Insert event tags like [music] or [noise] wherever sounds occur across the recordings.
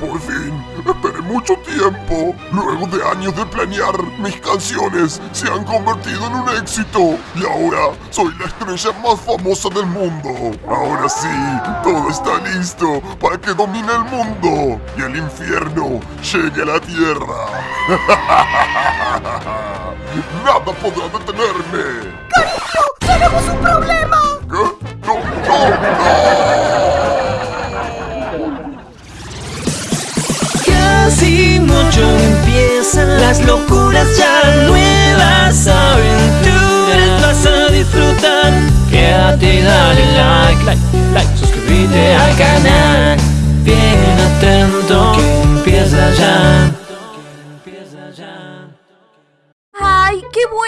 Por fin, esperé mucho tiempo. Luego de años de planear, mis canciones se han convertido en un éxito. Y ahora soy la estrella más famosa del mundo. Ahora sí, todo está listo para que domine el mundo y el infierno llegue a la tierra. [laughs] Nada podrá detenerme. ¡Cariño! ¡Tenemos un problema! Locuras ya nuevas aventuras vas a disfrutar. Quédate y dale like, like, like, suscríbete al canal.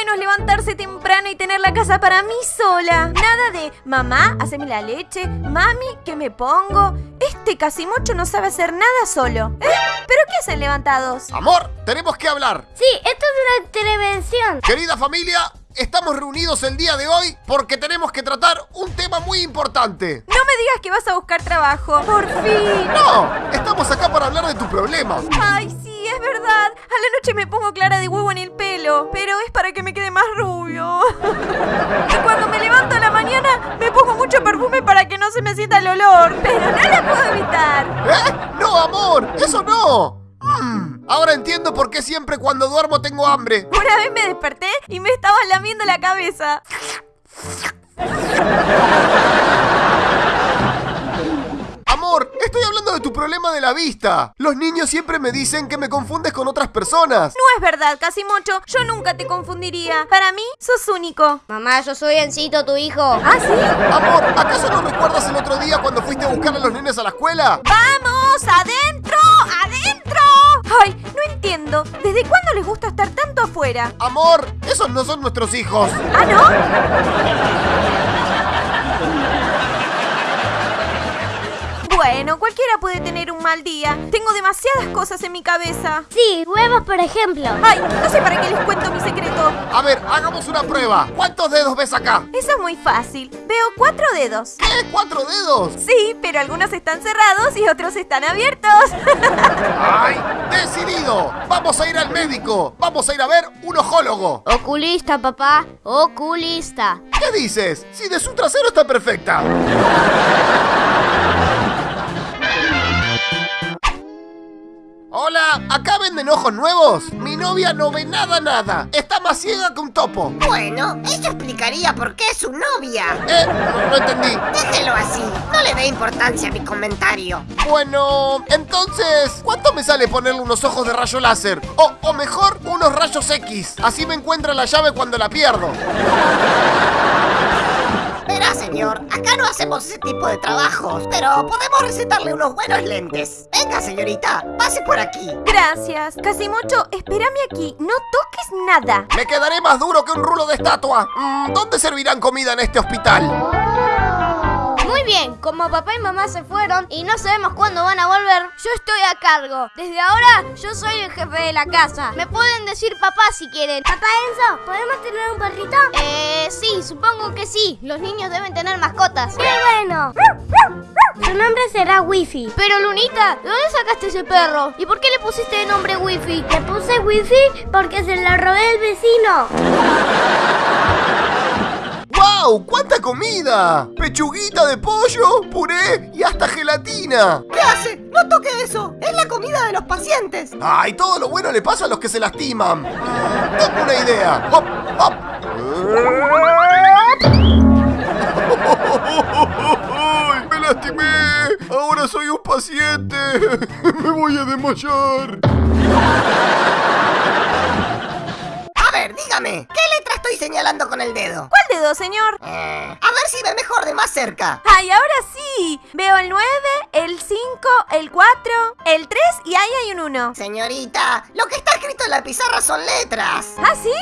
Bueno es levantarse temprano y tener la casa para mí sola. Nada de, mamá, haceme la leche, mami, ¿qué me pongo? Este casimocho no sabe hacer nada solo. ¿Eh? ¿Pero qué hacen levantados? Amor, tenemos que hablar. Sí, esto es una intervención. Querida familia, estamos reunidos el día de hoy porque tenemos que tratar un tema muy importante. No me digas que vas a buscar trabajo. Por fin. No, estamos acá para hablar de tu problema. Ay, sí, es verdad. A la noche me pongo clara de huevo en el pelo, pero es para que me quede más rubio. [laughs] Y cuando me levanto a la mañana, me pongo mucho perfume para que no se me sienta el olor, pero no lo puedo evitar. ¿Eh? No, amor, eso no. Mm, ahora entiendo por qué siempre cuando duermo tengo hambre. Una vez me desperté y me estaba lamiendo la cabeza. [laughs] Estoy hablando de tu problema de la vista. Los niños siempre me dicen que me confundes con otras personas. No es verdad, Casimocho. Yo nunca te confundiría. Para mí, sos único. Mamá, yo soy Encito, tu hijo. ¿Ah, sí? Amor, ¿acaso no recuerdas el otro día cuando fuiste a buscar a los nenes a la escuela? ¡Vamos! ¡Adentro! ¡Adentro! Ay, no entiendo. ¿Desde cuándo les gusta estar tanto afuera? Amor, esos no son nuestros hijos. ¿Ah, no? Bueno, cualquiera puede tener un mal día. Tengo demasiadas cosas en mi cabeza. Sí, huevos, por ejemplo. Ay, no sé para qué les cuento mi secreto. A ver, hagamos una prueba. ¿Cuántos dedos ves acá? Eso es muy fácil. Veo cuatro dedos. ¿Qué? ¿Cuatro dedos? Sí, pero algunos están cerrados y otros están abiertos. [laughs] ¡Ay! ¡Decidido! ¡Vamos a ir al médico! ¡Vamos a ir a ver un ojólogo! Oculista, papá. Oculista. ¿Qué dices? Si de su trasero está perfecta. Hola, ¿acá venden ojos nuevos? Mi novia no ve nada, nada. Está más ciega que un topo. Bueno, eso explicaría por qué es su novia. Eh, no, no entendí. Déjelo así. No le dé importancia a mi comentario. Bueno, entonces, ¿cuánto me sale ponerle unos ojos de rayo láser? O, o mejor, unos rayos X. Así me encuentra la llave cuando la pierdo. Señor, acá no hacemos ese tipo de trabajos, pero podemos recetarle unos buenos lentes. Venga, señorita, pase por aquí. Gracias. Casimocho, espérame aquí. No toques nada. Me quedaré más duro que un rulo de estatua. Mm, ¿Dónde servirán comida en este hospital? Muy bien, como papá y mamá se fueron y no sabemos cuándo van a volver, yo estoy a cargo. Desde ahora, yo soy el jefe de la casa. Me pueden decir papá si quieren. Papá Enzo, ¿podemos tener un perrito? Sí, supongo que sí. Los niños deben tener mascotas. ¡Qué bueno! Su nombre será Wifi. Pero Lunita, ¿de dónde sacaste ese perro? ¿Y por qué le pusiste de nombre Wifi? Le puse Wifi porque se lo robé el vecino. ¡Wow! ¡Cuánta comida! Pechuguita de pollo, puré y hasta gelatina. ¿Qué hace? No toque eso. Es la comida de los pacientes. ¡Ay! Todo lo bueno le pasa a los que se lastiman. Tengo una idea. ¡Hop! ¡Hop! ¡Ahora soy un paciente! [laughs] ¡Me voy a desmayar! A ver, dígame, ¿qué letra estoy señalando con el dedo? ¿Cuál dedo, señor? Eh, a ver si ve mejor de más cerca. Ay, ahora sí. Veo el 9, el 5, el 4, el 3 y ahí hay un 1. Señorita, lo que está escrito en la pizarra son letras. ¿Ah, sí?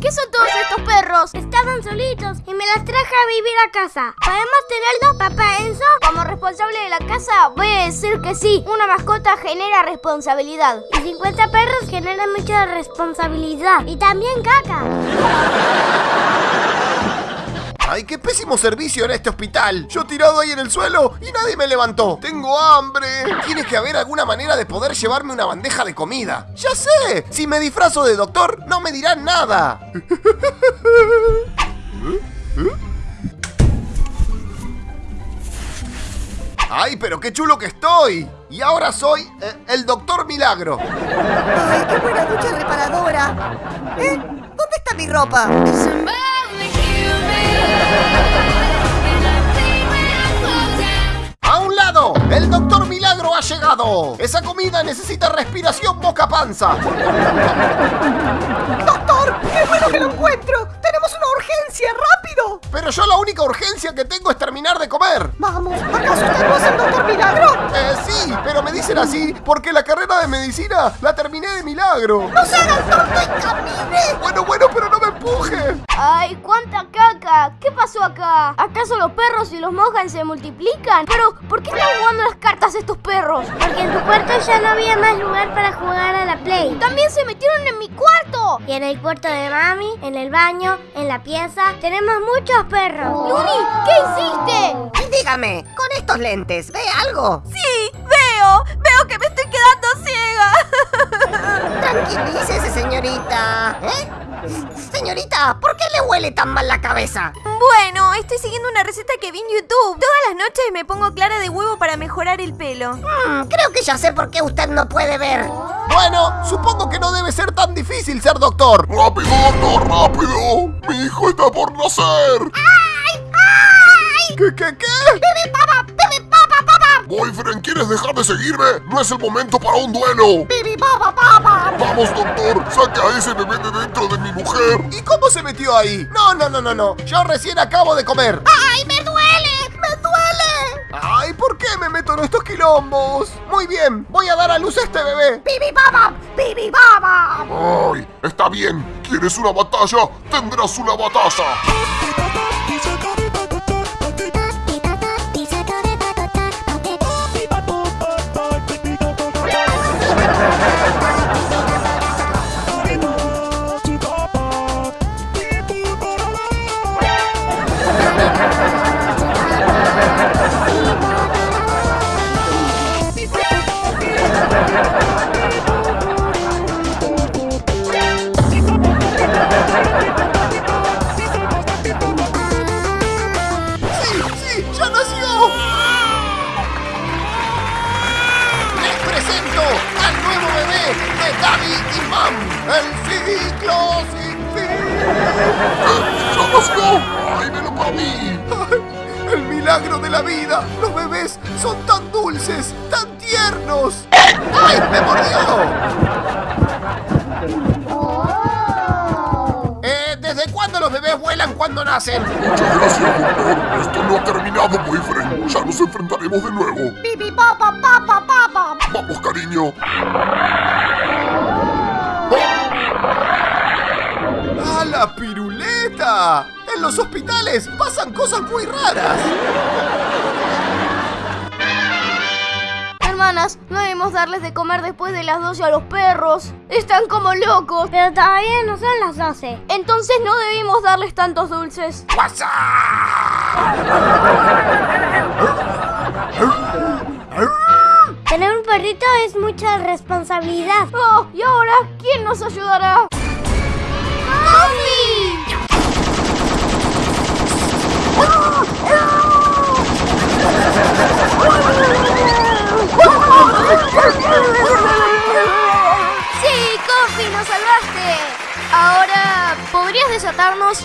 ¿Qué son todos estos perros? Estaban solitos y me las traje a vivir a casa. ¿Podemos tenerlos, papá Enzo? Como responsable de la casa, voy a decir que sí. Una mascota genera responsabilidad. Y 50 perros generan mucha responsabilidad. Y también caca. Ay, qué pésimo servicio en este hospital. Yo tirado ahí en el suelo y nadie me levantó. Tengo hambre. Tiene que haber alguna manera de poder llevarme una bandeja de comida. Ya sé. Si me disfrazo de doctor, no me dirán nada. ¡Ay, pero qué chulo que estoy! Y ahora soy eh, el Doctor Milagro. ¡Ay, qué buena ducha reparadora! ¿Eh? ¿Dónde está mi ropa? ¡El Doctor Milagro ha llegado! Esa comida necesita respiración boca-panza. ¡Doctor! ¡Qué bueno que lo encuentro! ¡Tenemos una urgencia! ¡Rápido! Pero yo la única urgencia que tengo es terminar de comer. Vamos, ¿acaso usted no es el doctor Milagro? Eh, sí, pero me dicen así porque la carrera de medicina la terminé de milagro. ¡No se haga el tonto y camine! Bueno, bueno, pero ¡Ay, cuánta caca! ¿Qué pasó acá? ¿Acaso los perros si los mojan se multiplican? Pero, ¿por qué están jugando las cartas estos perros? Porque en tu cuarto ya no había más lugar para jugar a la Play. ¡También se metieron en mi cuarto! Y en el cuarto de mami, en el baño, en la pieza, tenemos muchos perros. ¡Luni! ¿Qué hiciste? Y dígame, con estos lentes, ¿ve algo? Sí, veo, veo que me estoy quedando ciega. Tranquilícese, señorita. ¿Eh? Señorita, ¿por qué le huele tan mal la cabeza? Bueno, estoy siguiendo una receta que vi en YouTube. Todas las noches me pongo clara de huevo para mejorar el pelo. Hmm, creo que ya sé por qué usted no puede ver. Bueno, supongo que no debe ser tan difícil ser doctor. ¡Rápido, doctor, rápido! ¡Mi hijo está por nacer! ¿Qué, qué, qué? ¡Bebe papa! Boyfriend, ¿quieres dejar de seguirme? No es el momento para un duelo. ¡Bebe papa, papa! Vamos, doctor, saca a ese bebé de dentro de mi mujer. ¿Y cómo se metió ahí? No, no, no, no, no. Yo recién acabo de comer. ¡Ay, me duele! ¡Me duele! Ay, ¿por qué me meto en estos quilombos? Muy bien, voy a dar a luz a este bebé. ¡Bibi papa! ¡Bibi papa! ¡Ay! Está bien. ¿Quieres una batalla? Tendrás una batalla. Ay, El milagro de la vida. Los bebés son tan dulces, tan tiernos. ¡Ay, me mordió! Eh, ¿Desde cuándo los bebés vuelan cuando nacen? Muchas gracias, doctor. Esto no ha terminado, boyfriend. Ya nos enfrentaremos de nuevo. ¡Bibi papa, papa, papa! Vamos, cariño. ¡Ah, la piruleta! En los hospitales pasan cosas muy raras. Hermanas, no debemos darles de comer después de las 12 a los perros. Están como locos. Pero todavía no son las 12. Entonces no debimos darles tantos dulces. Tener un perrito es mucha responsabilidad. Oh, ¿y ahora quién nos ayudará? ¡Mami! ¡Sí, Coffee, nos salvaste! Ahora, ¿podrías desatarnos?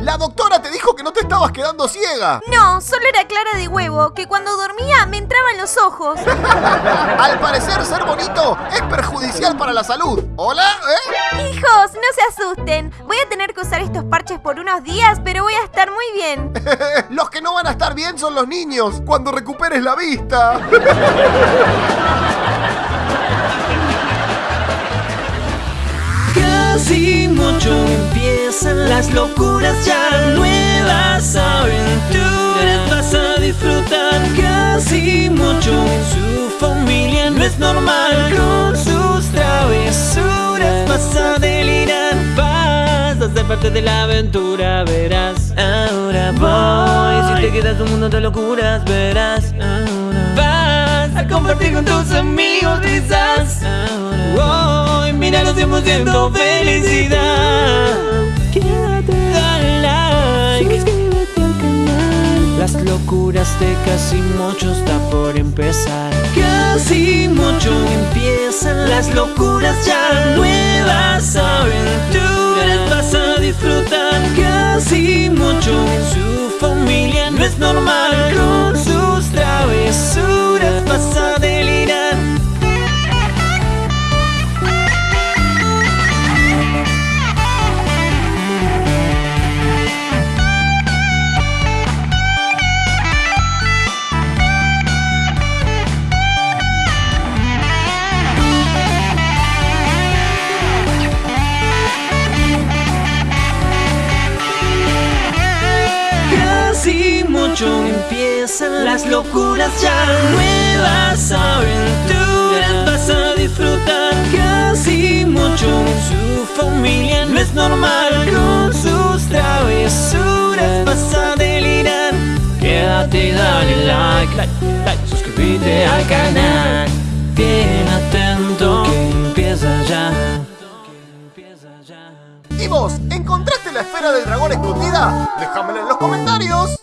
La doctora te dijo que no te estabas quedando ciega. No, solo era clara de huevo, que cuando dormía me entraban los ojos. [laughs] Al parecer, ser bonito es perjudicial para la salud. ¿Hola? ¿Eh? Hijos, no se asusten. Voy a tener que usar estos parches por unos días, pero voy a estar muy bien. [laughs] Los que no van a estar bien son los niños, cuando recuperes la vista. Casi mucho empiezan las locuras ya nuevas aventuras vas a disfrutar casi mucho. Su familia no es normal con sus travesuras vas a delirar, vas a ser parte de la aventura, verás. Ahora voy, si te quedas un mundo de locuras, verás. Ahora vas a compartir con tus amigos risas. Ahora voy, mira los tiempos felicidad. Like. Suscríbete al canal. Las locuras de casi mucho está por empezar. Casi mucho empiezan las locuras ya. Nuevas aventuras vas a disfrutar. Casi mucho su familia no es normal. Las locuras ya. Nuevas aventuras vas a disfrutar Casi mucho. Su familia no es normal Con sus travesuras vas a delirar. Quédate dale like, like, like Suscríbete al canal. Bien atento Que empieza ya. ¿Y vos, encontraste la esfera del dragón escondida? Déjamela en los comentarios.